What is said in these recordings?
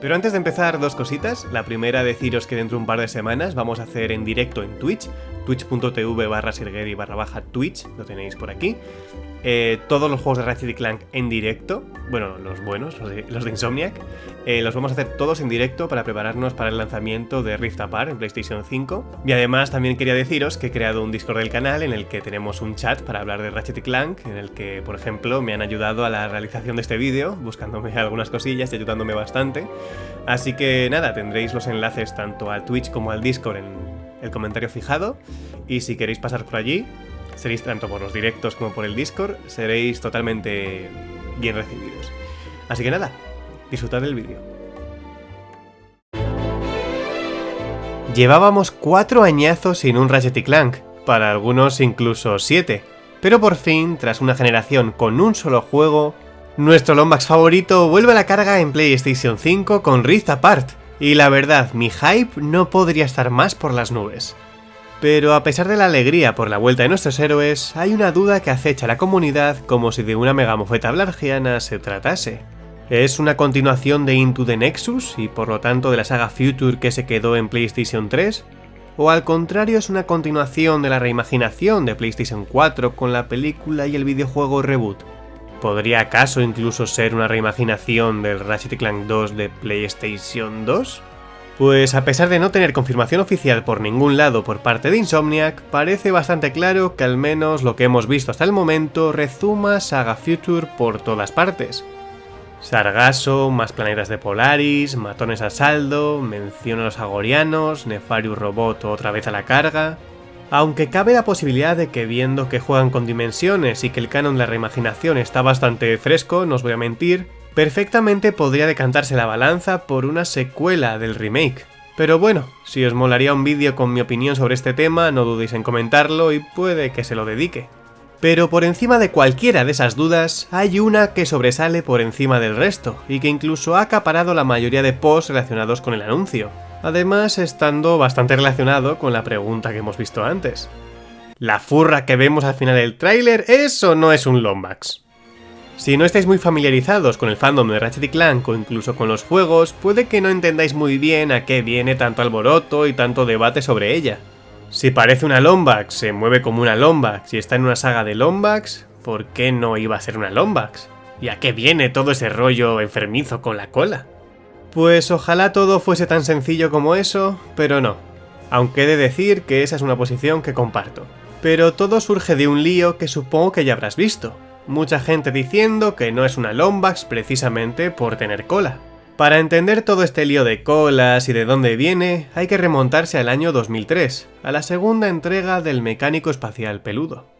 Pero antes de empezar, dos cositas. La primera, deciros que dentro de un par de semanas vamos a hacer en directo en Twitch, twitch.tv barra sirgeri barra baja Twitch, lo tenéis por aquí. Eh, todos los juegos de Ratchet Clank en directo, bueno, los buenos, los de, Insomniac, eh, los vamos a hacer todos en directo para prepararnos para el lanzamiento de Rift Apart en PlayStation 5. Y además también quería deciros que he creado un Discord del canal en el que tenemos un chat para hablar de Ratchet Clank, en el que, por ejemplo, me han ayudado a la realización de este vídeo, buscándome algunas cosillas y ayudándome bastante. Así que nada, tendréis los enlaces tanto al Twitch como al Discord en el comentario fijado. Y si queréis pasar por allí, seréis tanto por los directos como por el Discord, seréis totalmente bien recibidos. Así que nada, disfrutad del vídeo. Llevábamos cuatro añazos sin un Ratchet Clank, para algunos incluso siete, pero por fin, tras una generación con un solo juego, nuestro Lombax favorito vuelve a la carga en PlayStation 5 con Rift Apart, y la verdad, mi hype no podría estar más por las nubes. Pero a pesar de la alegría por la vuelta de nuestros héroes, hay una duda que acecha a la comunidad como si de una megamofeta blargiana se tratase. ¿Es una continuación de Into the Nexus y por lo tanto de la saga Future que se quedó en PlayStation 3? ¿O al contrario es una continuación de la reimaginación de PlayStation 4 con la película y el videojuego Reboot? ¿Podría acaso incluso ser una reimaginación del Ratchet Clank 2 de PlayStation 2? Pues a pesar de no tener confirmación oficial por ningún lado por parte de Insomniac, parece bastante claro que al menos lo que hemos visto hasta el momento rezuma Saga Future por todas partes. Sargasso, más planetas de Polaris, matones a saldo, mención a los agorianos, Nefarius Robot otra vez a la carga... Aunque cabe la posibilidad de que viendo que juegan con dimensiones y que el canon de la reimaginación está bastante fresco, no os voy a mentir, perfectamente podría decantarse la balanza por una secuela del remake. Pero bueno, si os molaría un vídeo con mi opinión sobre este tema, no dudéis en comentarlo y puede que se lo dedique. Pero por encima de cualquiera de esas dudas, hay una que sobresale por encima del resto, y que incluso ha acaparado la mayoría de posts relacionados con el anuncio, además estando bastante relacionado con la pregunta que hemos visto antes. ¿La furra que vemos al final del tráiler es o no es un Lombax? Si no estáis muy familiarizados con el fandom de Ratchet Clank o incluso con los juegos, puede que no entendáis muy bien a qué viene tanto alboroto y tanto debate sobre ella. Si parece una Lombax, se mueve como una Lombax y está en una saga de Lombax, ¿por qué no iba a ser una Lombax? ¿Y a qué viene todo ese rollo enfermizo con la cola? Pues ojalá todo fuese tan sencillo como eso, pero no. Aunque he de decir que esa es una posición que comparto. Pero todo surge de un lío que supongo que ya habrás visto. Mucha gente diciendo que no es una Lombax precisamente por tener cola. Para entender todo este lío de colas y de dónde viene, hay que remontarse al año 2003, a la segunda entrega del mecánico espacial peludo.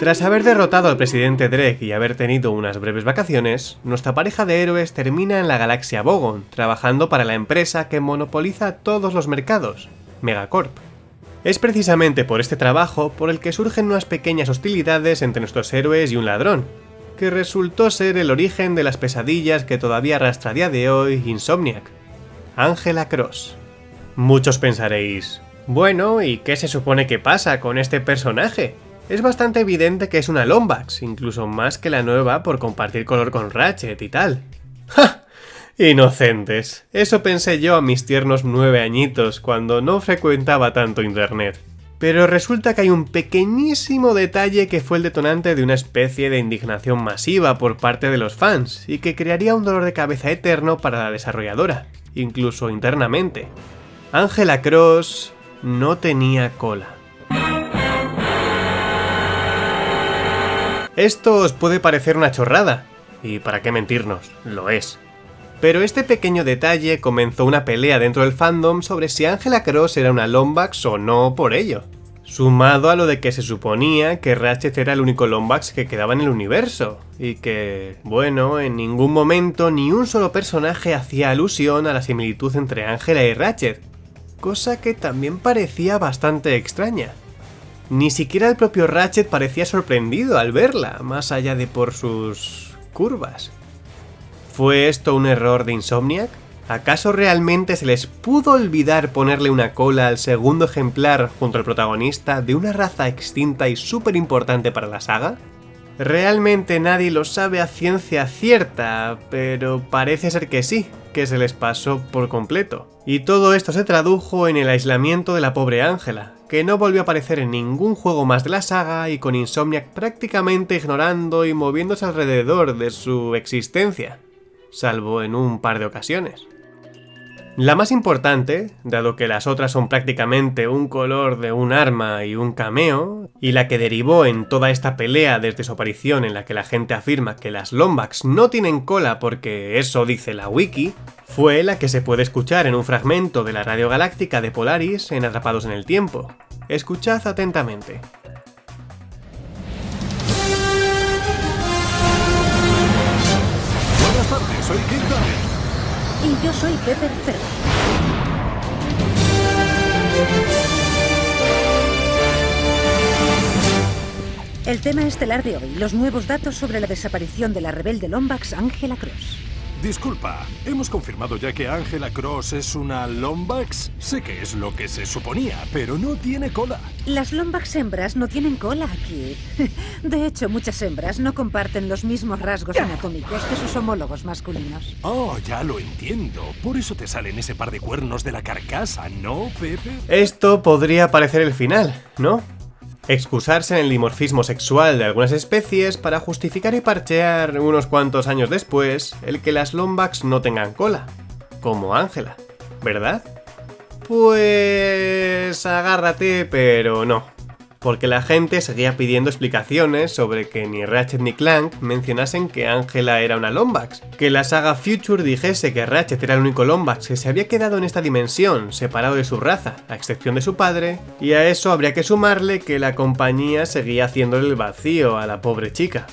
Tras haber derrotado al presidente Dreg y haber tenido unas breves vacaciones, nuestra pareja de héroes termina en la galaxia Bogon, trabajando para la empresa que monopoliza todos los mercados, Megacorp. Es precisamente por este trabajo por el que surgen unas pequeñas hostilidades entre nuestros héroes y un ladrón, que resultó ser el origen de las pesadillas que todavía arrastra a día de hoy Insomniac, Angela Cross. Muchos pensaréis, bueno, ¿y qué se supone que pasa con este personaje? Es bastante evidente que es una Lombax, incluso más que la nueva por compartir color con Ratchet y tal. ¡Ja! Inocentes. Eso pensé yo a mis tiernos nueve añitos, cuando no frecuentaba tanto internet. Pero resulta que hay un pequeñísimo detalle que fue el detonante de una especie de indignación masiva por parte de los fans, y que crearía un dolor de cabeza eterno para la desarrolladora, incluso internamente. Angela Cross no tenía cola. Esto os puede parecer una chorrada, y para qué mentirnos, lo es. Pero este pequeño detalle comenzó una pelea dentro del fandom sobre si Angela Cross era una Lombax o no por ello. Sumado a lo de que se suponía que Ratchet era el único Lombax que quedaba en el universo, y que, bueno, en ningún momento ni un solo personaje hacía alusión a la similitud entre Angela y Ratchet, cosa que también parecía bastante extraña. Ni siquiera el propio Ratchet parecía sorprendido al verla, más allá de por sus curvas. ¿Fue esto un error de Insomniac? ¿Acaso realmente se les pudo olvidar ponerle una cola al segundo ejemplar junto al protagonista de una raza extinta y súper importante para la saga? Realmente nadie lo sabe a ciencia cierta, pero parece ser que sí, que se les pasó por completo. Y todo esto se tradujo en el aislamiento de la pobre Ángela, que no volvió a aparecer en ningún juego más de la saga y con Insomniac prácticamente ignorando y moviéndose alrededor de su existencia, salvo en un par de ocasiones. La más importante, dado que las otras son prácticamente un color de un arma y un cameo, y la que derivó en toda esta pelea desde su aparición en la que la gente afirma que las Lombax no tienen cola porque eso dice la wiki, fue la que se puede escuchar en un fragmento de la radio galáctica de Polaris en Atrapados en el Tiempo. Escuchad atentamente. Buenas tardes, soy Kid Y yo soy Pepper Ferrer. El tema estelar de hoy, los nuevos datos sobre la desaparición de la rebelde Lombax Angela Cross. Disculpa, hemos confirmado ya que Angela Cross es una Lombax. Sé que es lo que se suponía, pero no tiene cola. Las Lombax hembras no tienen cola aquí. De hecho, muchas hembras no comparten los mismos rasgos anatómicos que sus homólogos masculinos. Oh, ya lo entiendo. Por eso te salen ese par de cuernos de la carcasa, ¿no, Pepe? Esto podría parecer el final, ¿no? Excusarse en el dimorfismo sexual de algunas especies para justificar y parchear unos cuantos años después el que las Lombax no tengan cola, como Ángela, ¿verdad? Pues... agárrate, pero no porque la gente seguía pidiendo explicaciones sobre que ni Ratchet ni Clank mencionasen que Angela era una Lombax, que la saga Future dijese que Ratchet era el único Lombax que se había quedado en esta dimensión, separado de su raza, a excepción de su padre, y a eso habría que sumarle que la compañía seguía haciéndole el vacío a la pobre chica.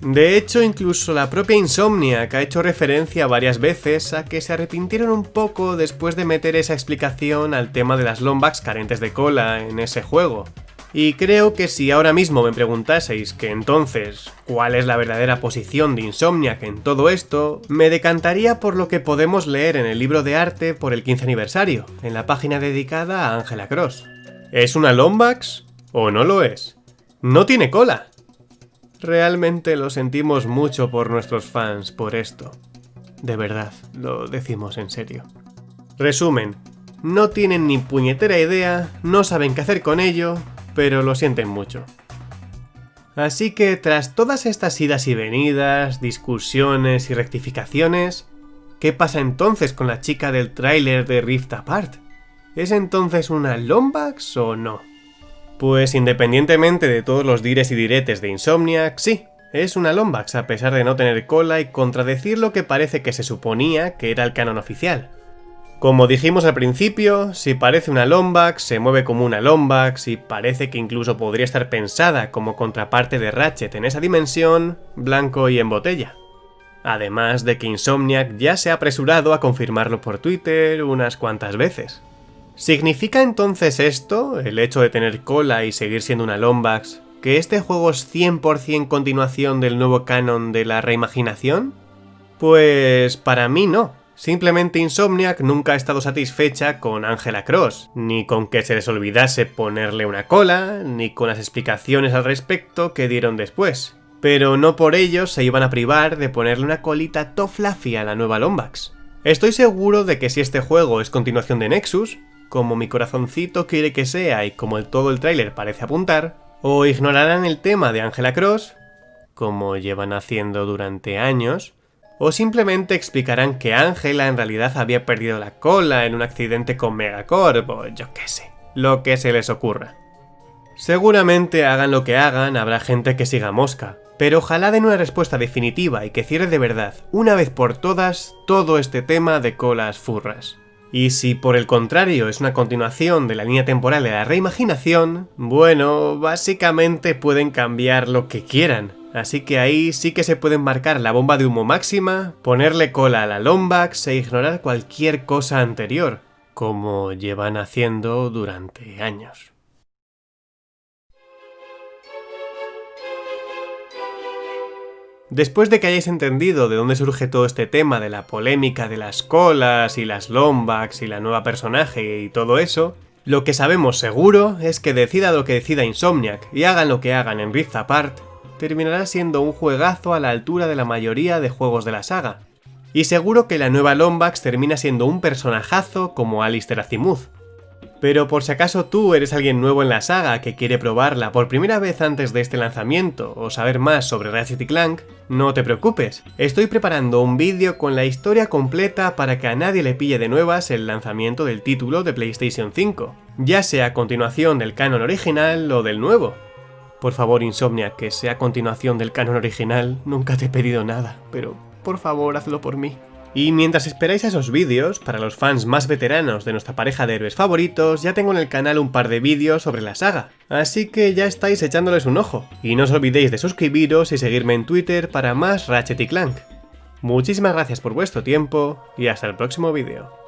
De hecho, incluso la propia Insomnia, que ha hecho referencia varias veces a que se arrepintieron un poco después de meter esa explicación al tema de las Lombax carentes de cola en ese juego, y creo que si ahora mismo me preguntaseis que entonces cuál es la verdadera posición de Insomniac en todo esto, me decantaría por lo que podemos leer en el libro de arte por el 15 aniversario, en la página dedicada a Angela Cross. ¿Es una Lombax o no lo es? No tiene cola. Realmente lo sentimos mucho por nuestros fans por esto. De verdad, lo decimos en serio. Resumen, no tienen ni puñetera idea, no saben qué hacer con ello, pero lo sienten mucho. Así que tras todas estas idas y venidas, discusiones y rectificaciones, ¿qué pasa entonces con la chica del tráiler de Rift Apart? ¿Es entonces una Lombax o no? Pues independientemente de todos los dires y diretes de Insomniac, sí, es una Lombax a pesar de no tener cola y contradecir lo que parece que se suponía que era el canon oficial. Como dijimos al principio, si parece una Lombax, se mueve como una Lombax y parece que incluso podría estar pensada como contraparte de Ratchet en esa dimensión, blanco y en botella. Además de que Insomniac ya se ha apresurado a confirmarlo por Twitter unas cuantas veces. ¿Significa entonces esto, el hecho de tener cola y seguir siendo una Lombax, que este juego es 100% continuación del nuevo canon de la reimaginación? Pues para mí no. Simplemente Insomniac nunca ha estado satisfecha con Angela Cross, ni con que se les olvidase ponerle una cola, ni con las explicaciones al respecto que dieron después. Pero no por ello se iban a privar de ponerle una colita toflafi a la nueva Lombax. Estoy seguro de que si este juego es continuación de Nexus, como mi corazoncito quiere que sea y como el todo el tráiler parece apuntar, o ignorarán el tema de Angela Cross, como llevan haciendo durante años, o simplemente explicarán que Ángela en realidad había perdido la cola en un accidente con Megacorp o yo qué sé, lo que se les ocurra. Seguramente hagan lo que hagan, habrá gente que siga mosca, pero ojalá den una respuesta definitiva y que cierre de verdad, una vez por todas, todo este tema de colas furras. Y si por el contrario es una continuación de la línea temporal de la reimaginación, bueno, básicamente pueden cambiar lo que quieran, Así que ahí sí que se puede marcar la bomba de humo máxima, ponerle cola a la Lombax e ignorar cualquier cosa anterior, como llevan haciendo durante años. Después de que hayáis entendido de dónde surge todo este tema de la polémica de las colas y las Lombax y la nueva personaje y todo eso, lo que sabemos seguro es que decida lo que decida Insomniac y hagan lo que hagan en Rift Apart, terminará siendo un juegazo a la altura de la mayoría de juegos de la saga. Y seguro que la nueva Lombax termina siendo un personajazo como Alistair Azimuth. Pero por si acaso tú eres alguien nuevo en la saga que quiere probarla por primera vez antes de este lanzamiento o saber más sobre Ratchet Clank, no te preocupes, estoy preparando un vídeo con la historia completa para que a nadie le pille de nuevas el lanzamiento del título de PlayStation 5, ya sea a continuación del canon original o del nuevo. Por favor, Insomnia, que sea continuación del canon original, nunca te he pedido nada, pero por favor hazlo por mí. Y mientras esperáis esos vídeos, para los fans más veteranos de nuestra pareja de héroes favoritos, ya tengo en el canal un par de vídeos sobre la saga, así que ya estáis echándoles un ojo. Y no os olvidéis de suscribiros y seguirme en Twitter para más Ratchet y Clank. Muchísimas gracias por vuestro tiempo y hasta el próximo vídeo.